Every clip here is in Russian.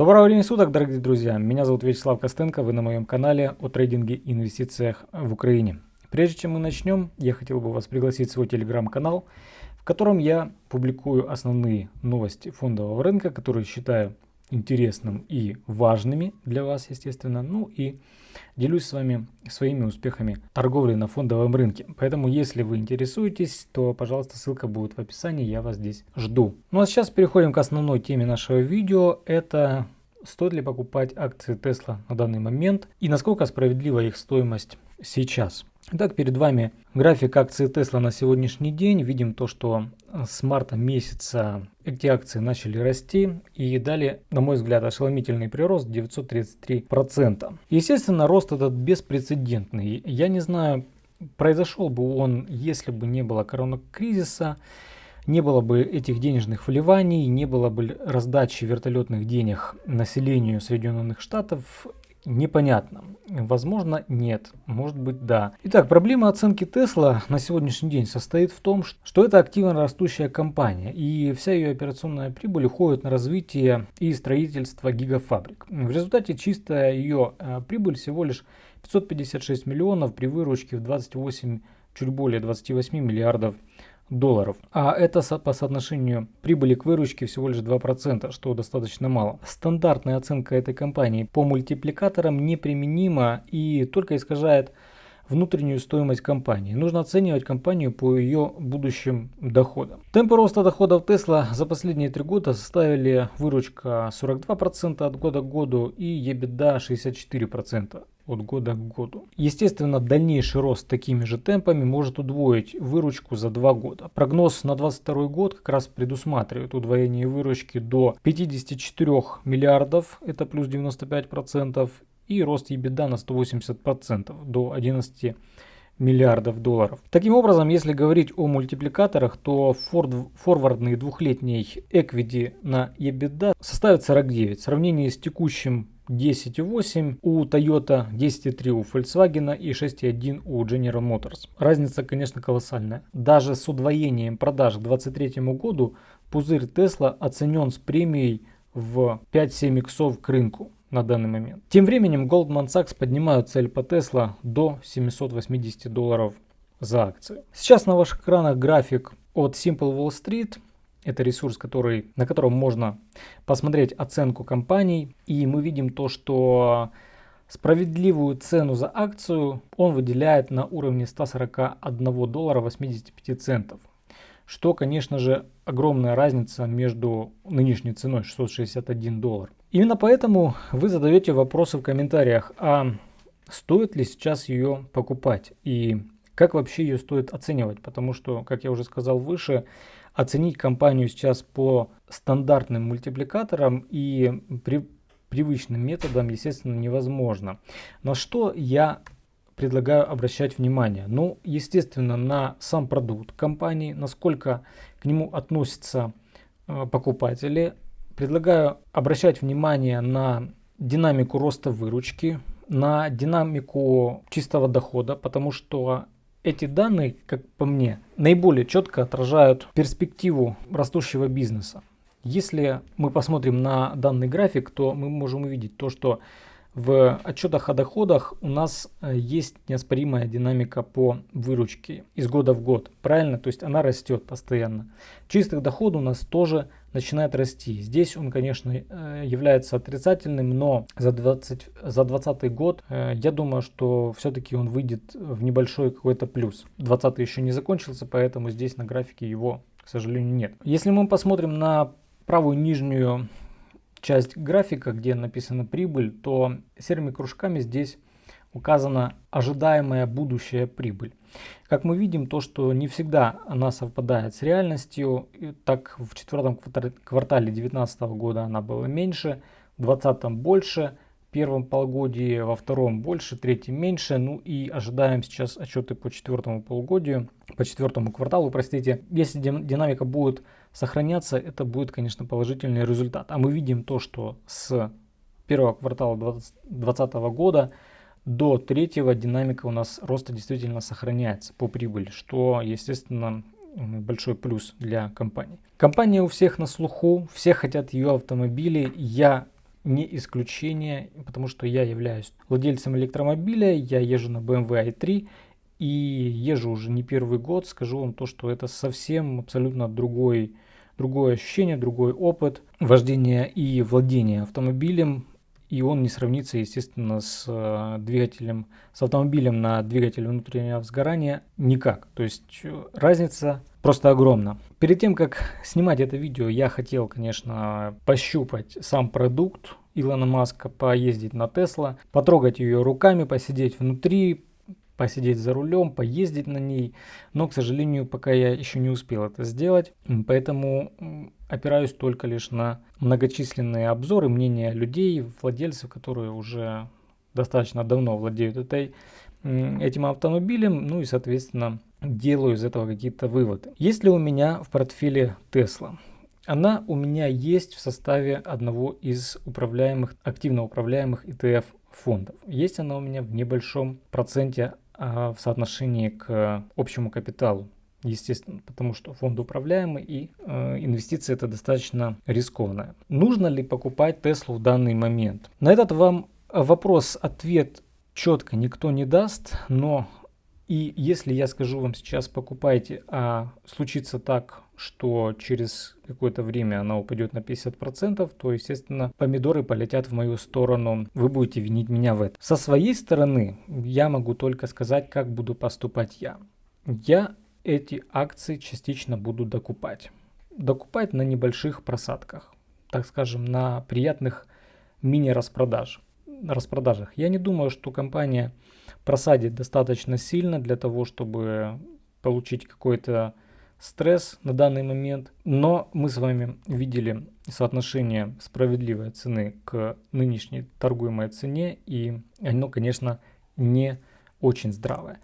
Доброго времени суток, дорогие друзья! Меня зовут Вячеслав Костенко, вы на моем канале о трейдинге и инвестициях в Украине. Прежде чем мы начнем, я хотел бы вас пригласить в свой телеграм-канал, в котором я публикую основные новости фондового рынка, которые считаю интересным и важными для вас, естественно. Ну и делюсь с вами своими успехами торговли на фондовом рынке. Поэтому, если вы интересуетесь, то, пожалуйста, ссылка будет в описании, я вас здесь жду. Ну а сейчас переходим к основной теме нашего видео. Это стоит ли покупать акции Tesla на данный момент и насколько справедлива их стоимость сейчас. Итак, перед вами график акций Tesla на сегодняшний день. Видим то, что с марта месяца эти акции начали расти и дали, на мой взгляд, ошеломительный прирост 933%. Естественно, рост этот беспрецедентный. Я не знаю, произошел бы он, если бы не было коронакризиса, не было бы этих денежных вливаний, не было бы раздачи вертолетных денег населению Соединенных Штатов, Непонятно. Возможно, нет. Может быть, да. Итак, проблема оценки Tesla на сегодняшний день состоит в том, что это активно растущая компания, и вся ее операционная прибыль уходит на развитие и строительство гигафабрик. В результате чистая ее э, прибыль всего лишь 556 миллионов при выручке в 28, чуть более 28 миллиардов долларов. А это по соотношению прибыли к выручке всего лишь 2%, что достаточно мало. Стандартная оценка этой компании по мультипликаторам неприменима и только искажает внутреннюю стоимость компании. Нужно оценивать компанию по ее будущим доходам. Темпы роста доходов Tesla за последние три года составили выручка 42% от года к году и EBITDA 64% от года к году. Естественно, дальнейший рост такими же темпами может удвоить выручку за два года. Прогноз на 2022 год как раз предусматривает удвоение выручки до 54 миллиардов, это плюс 95%, и рост EBITDA на 180% до 11 миллиардов долларов. Таким образом, если говорить о мультипликаторах, то форвардный двухлетний equity на EBITDA составит 49. В сравнении с текущим 10,8 у Toyota, 10,3 у Volkswagen и 6,1 у General Motors. Разница, конечно, колоссальная. Даже с удвоением продаж к 2023 году пузырь Tesla оценен с премией в 5-7 иксов к рынку на данный момент. Тем временем Goldman Sachs поднимают цель по Tesla до 780 долларов за акцию. Сейчас на ваших экранах график от Simple Wall Street. Это ресурс, который, на котором можно посмотреть оценку компаний. И мы видим то, что справедливую цену за акцию он выделяет на уровне 141 доллара 85 центов. Что, конечно же, огромная разница между нынешней ценой 661 доллар. Именно поэтому вы задаете вопросы в комментариях, а стоит ли сейчас ее покупать и как вообще ее стоит оценивать, потому что, как я уже сказал выше, оценить компанию сейчас по стандартным мультипликаторам и при привычным методам, естественно, невозможно. На что я предлагаю обращать внимание? Ну, естественно, на сам продукт компании, насколько к нему относятся э, покупатели. Предлагаю обращать внимание на динамику роста выручки, на динамику чистого дохода, потому что эти данные, как по мне, наиболее четко отражают перспективу растущего бизнеса. Если мы посмотрим на данный график, то мы можем увидеть то, что в отчетах о доходах у нас э, есть неоспоримая динамика по выручке из года в год. Правильно? То есть она растет постоянно. Чистый доход у нас тоже начинает расти. Здесь он, конечно, э, является отрицательным, но за 20, за 20 год э, я думаю, что все-таки он выйдет в небольшой какой-то плюс. 20 еще не закончился, поэтому здесь на графике его, к сожалению, нет. Если мы посмотрим на правую нижнюю часть графика, где написана прибыль, то серыми кружками здесь указана ожидаемая будущая прибыль. Как мы видим, то, что не всегда она совпадает с реальностью, так в четвертом квартале 2019 года она была меньше, в 2020 больше, в первом полугодии, во втором больше, третьем меньше. Ну и ожидаем сейчас отчеты по четвертому полугодию, по четвертому кварталу, простите. Если динамика будет сохраняться, это будет, конечно, положительный результат. А мы видим то, что с первого квартала 2020 года до третьего динамика у нас роста действительно сохраняется по прибыли, что, естественно, большой плюс для компании. Компания у всех на слуху, все хотят ее автомобили. Я не исключение, потому что я являюсь владельцем электромобиля, я езжу на BMW i3 и езжу уже не первый год. Скажу вам то, что это совсем абсолютно другой, другое ощущение, другой опыт вождения и владения автомобилем. И он не сравнится, естественно, с э, двигателем, с автомобилем на двигателе внутреннего сгорания никак. То есть э, разница просто огромна. Перед тем, как снимать это видео, я хотел, конечно, пощупать сам продукт Илона Маска, поездить на Тесла, потрогать ее руками, посидеть внутри, посидеть за рулем, поездить на ней. Но, к сожалению, пока я еще не успел это сделать. Поэтому опираюсь только лишь на многочисленные обзоры, мнения людей, владельцев, которые уже достаточно давно владеют этой, этим автомобилем. Ну и, соответственно, делаю из этого какие-то выводы. Есть ли у меня в портфеле Tesla? Она у меня есть в составе одного из управляемых, активно управляемых ETF фондов. Есть она у меня в небольшом проценте а, в соотношении к общему капиталу. Естественно, потому что фонд управляемый и э, инвестиции это достаточно рискованно. Нужно ли покупать Теслу в данный момент? На этот вам вопрос-ответ четко никто не даст, но и если я скажу вам сейчас покупайте, а случится так, что через какое-то время она упадет на 50%, то, естественно, помидоры полетят в мою сторону. Вы будете винить меня в этом. Со своей стороны я могу только сказать, как буду поступать я. Я эти акции частично буду докупать. Докупать на небольших просадках, так скажем, на приятных мини-распродажах. распродажах. Я не думаю, что компания просадит достаточно сильно для того, чтобы получить какой-то стресс на данный момент. Но мы с вами видели соотношение справедливой цены к нынешней торгуемой цене, и оно, конечно, не очень здравое.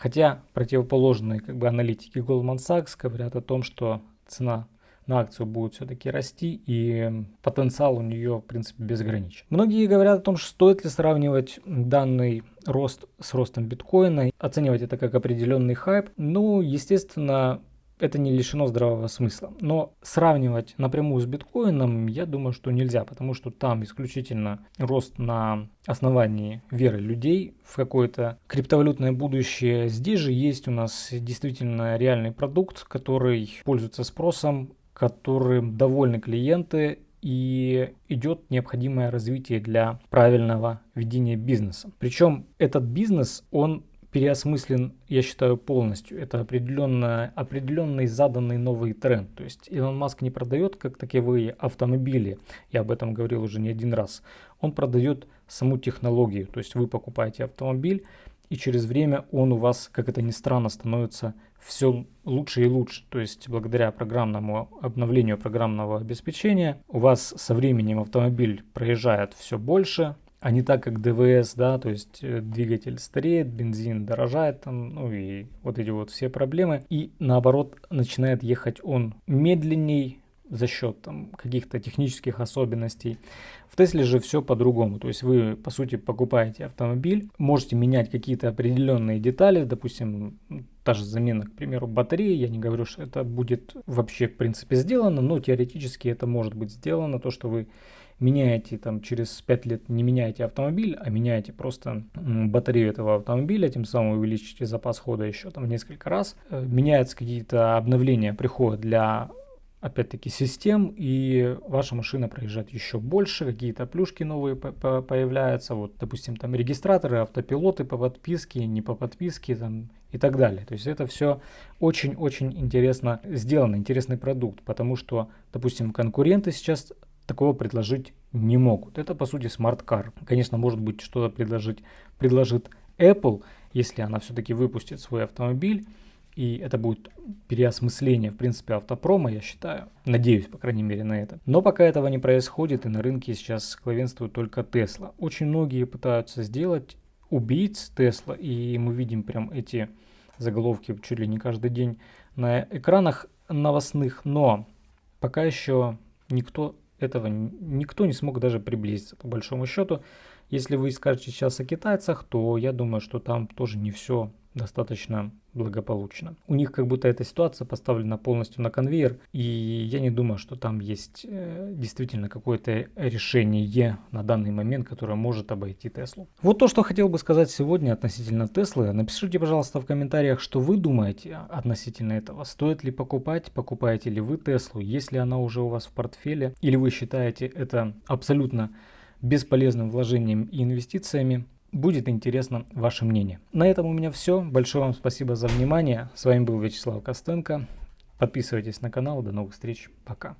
Хотя противоположные как бы, аналитики Goldman Sachs говорят о том, что цена на акцию будет все-таки расти, и потенциал у нее, в принципе, безграничен. Многие говорят о том, что стоит ли сравнивать данный рост с ростом биткоина, оценивать это как определенный хайп. Ну, естественно, это не лишено здравого смысла. Но сравнивать напрямую с биткоином, я думаю, что нельзя, потому что там исключительно рост на основании веры людей в какое-то криптовалютное будущее. Здесь же есть у нас действительно реальный продукт, который пользуется спросом, которым довольны клиенты и идет необходимое развитие для правильного ведения бизнеса. Причем этот бизнес, он переосмыслен, я считаю, полностью. Это определенно, определенный заданный новый тренд. То есть Илон Маск не продает как таковые автомобили, я об этом говорил уже не один раз. Он продает саму технологию. То есть вы покупаете автомобиль, и через время он у вас, как это ни странно, становится все лучше и лучше. То есть благодаря программному обновлению программного обеспечения у вас со временем автомобиль проезжает все больше, а не так, как ДВС, да, то есть э, двигатель стареет, бензин дорожает, там, ну и вот эти вот все проблемы. И наоборот, начинает ехать он медленней, за счет там, каких-то технических особенностей. В Тесле же все по-другому. То есть вы, по сути, покупаете автомобиль, можете менять какие-то определенные детали, допустим, та же замена, к примеру, батареи. Я не говорю, что это будет вообще, в принципе, сделано, но теоретически это может быть сделано. То, что вы меняете там через 5 лет, не меняете автомобиль, а меняете просто батарею этого автомобиля, тем самым увеличите запас хода еще там несколько раз. Э, меняются какие-то обновления, приходят для опять-таки систем, и ваша машина проезжает еще больше, какие-то плюшки новые появляются, вот, допустим, там регистраторы, автопилоты по подписке, не по подписке, там, и так далее. То есть это все очень-очень интересно сделано, интересный продукт, потому что, допустим, конкуренты сейчас такого предложить не могут. Это, по сути, смарт-кар. Конечно, может быть, что-то предложить, предложит Apple, если она все-таки выпустит свой автомобиль, и это будет переосмысление, в принципе, автопрома, я считаю. Надеюсь, по крайней мере, на это. Но пока этого не происходит, и на рынке сейчас главенствует только Tesla. Очень многие пытаются сделать убийц Tesla, и мы видим прям эти заголовки чуть ли не каждый день на экранах новостных, но пока еще никто этого никто не смог даже приблизиться, по большому счету. Если вы скажете сейчас о китайцах, то я думаю, что там тоже не все достаточно благополучно. У них как будто эта ситуация поставлена полностью на конвейер, и я не думаю, что там есть э, действительно какое-то решение на данный момент, которое может обойти Теслу. Вот то, что хотел бы сказать сегодня относительно Теслы. Напишите, пожалуйста, в комментариях, что вы думаете относительно этого. Стоит ли покупать, покупаете ли вы Теслу, если она уже у вас в портфеле, или вы считаете это абсолютно бесполезным вложением и инвестициями. Будет интересно ваше мнение. На этом у меня все. Большое вам спасибо за внимание. С вами был Вячеслав Костенко. Подписывайтесь на канал. До новых встреч. Пока.